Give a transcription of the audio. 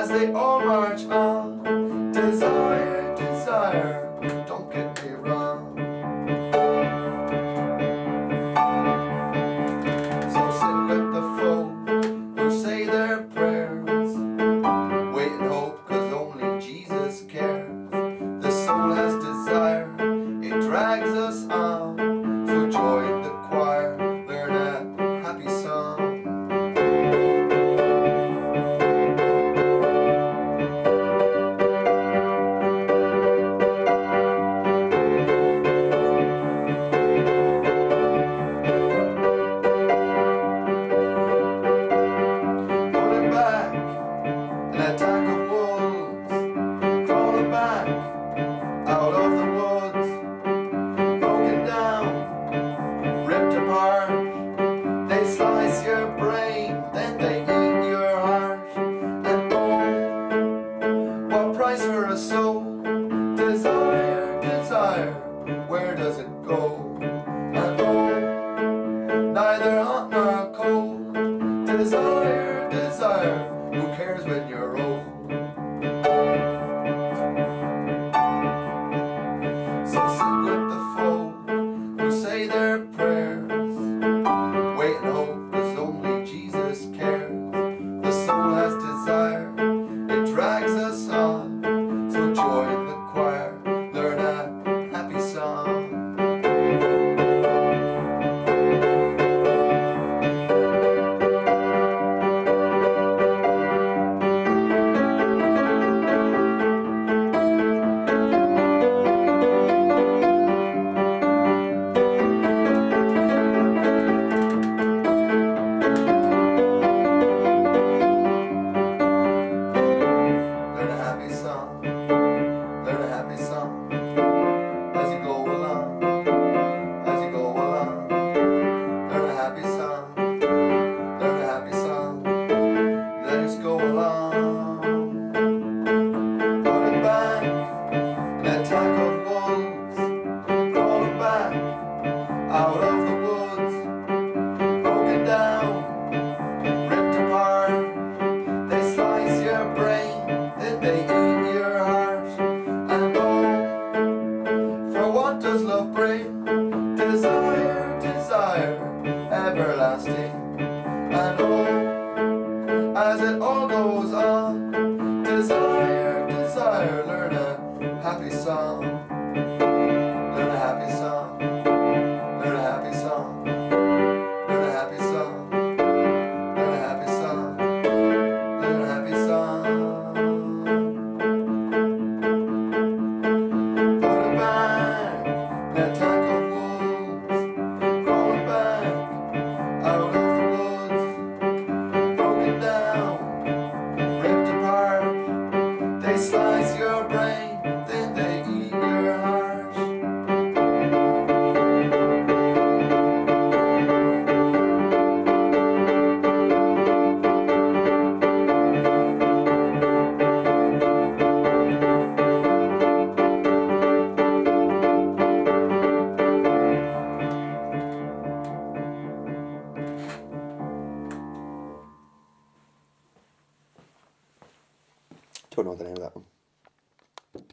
as they all march on. neither hot nor cold. Desire, desire, who cares when you're old? lasting I know as it all goes on Desire, desire, learn a happy song. não no, nada.